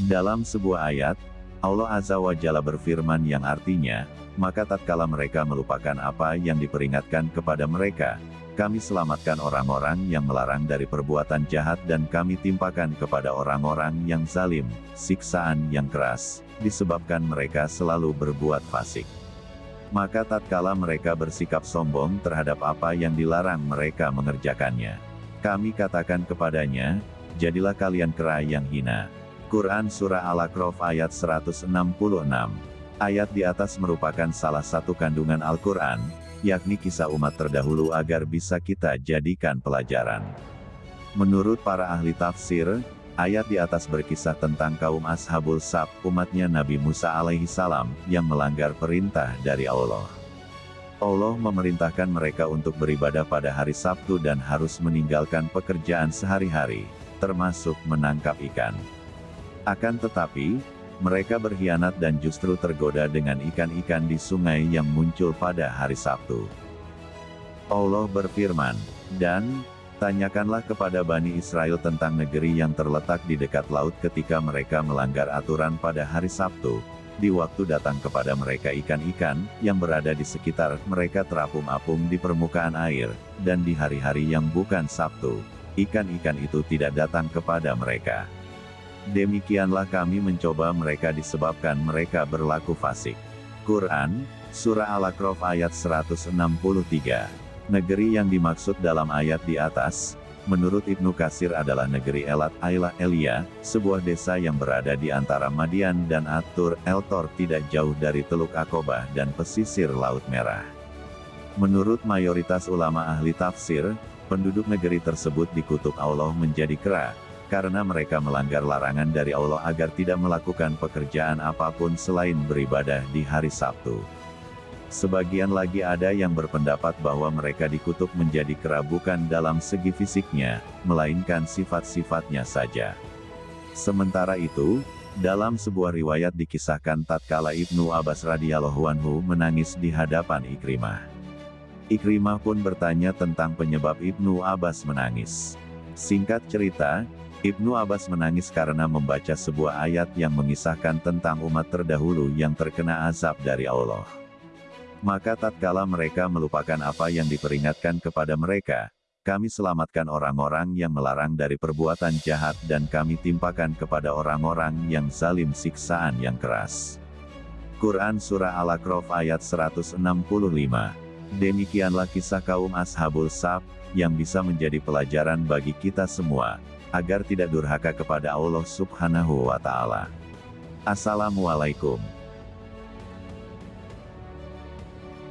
Dalam sebuah ayat, Allah Azza wa Jalla berfirman yang artinya, maka tatkala mereka melupakan apa yang diperingatkan kepada mereka, kami selamatkan orang-orang yang melarang dari perbuatan jahat dan kami timpakan kepada orang-orang yang zalim, siksaan yang keras, disebabkan mereka selalu berbuat fasik. Maka tatkala mereka bersikap sombong terhadap apa yang dilarang mereka mengerjakannya. Kami katakan kepadanya, jadilah kalian kera yang hina. Quran Surah Al-A'raf ayat 166. Ayat di atas merupakan salah satu kandungan Al-Quran, yakni kisah umat terdahulu agar bisa kita jadikan pelajaran. Menurut para ahli tafsir, ayat di atas berkisah tentang kaum Ashabul Sab, umatnya Nabi Musa alaihi salam, yang melanggar perintah dari Allah. Allah memerintahkan mereka untuk beribadah pada hari Sabtu dan harus meninggalkan pekerjaan sehari-hari, termasuk menangkap ikan. Akan tetapi, mereka berkhianat dan justru tergoda dengan ikan-ikan di sungai yang muncul pada hari Sabtu. Allah berfirman, dan, tanyakanlah kepada Bani Israel tentang negeri yang terletak di dekat laut ketika mereka melanggar aturan pada hari Sabtu, di waktu datang kepada mereka ikan-ikan, yang berada di sekitar mereka terapung-apung di permukaan air, dan di hari-hari yang bukan Sabtu, ikan-ikan itu tidak datang kepada mereka. Demikianlah kami mencoba mereka disebabkan mereka berlaku fasik. Quran, Surah Al-A'raf ayat 163. Negeri yang dimaksud dalam ayat di atas, menurut Ibnu Kasir adalah negeri Elat Ayla Elia, sebuah desa yang berada di antara Madian dan Atur Eltor tidak jauh dari Teluk Akobah dan pesisir Laut Merah. Menurut mayoritas ulama ahli tafsir, penduduk negeri tersebut dikutuk Allah menjadi kera, karena mereka melanggar larangan dari Allah agar tidak melakukan pekerjaan apa pun selain beribadah di hari Sabtu. Sebagian lagi ada yang berpendapat bahwa mereka dikutuk menjadi kera bukan dalam segi fisiknya, melainkan sifat-sifatnya saja. Sementara itu, dalam sebuah riwayat dikisahkan tatkala Ibnu Abbas radhiyallahu anhu menangis di hadapan Ikrimah. Ikrimah pun bertanya tentang penyebab Ibnu Abbas menangis. Singkat cerita, Ibnu Abbas menangis karena membaca sebuah ayat yang mengisahkan tentang umat terdahulu yang terkena azab dari Allah. Maka tatkala mereka melupakan apa yang diperingatkan kepada mereka, kami selamatkan orang-orang yang melarang dari perbuatan jahat dan kami timpakan kepada orang-orang yang zalim siksaan yang keras. Quran Surah Al-A'raf ayat 165 Demikianlah kisah kaum Ashabul Sab, yang bisa menjadi pelajaran bagi kita semua, agar tidak durhaka kepada Allah subhanahu wa ta'ala. Assalamualaikum.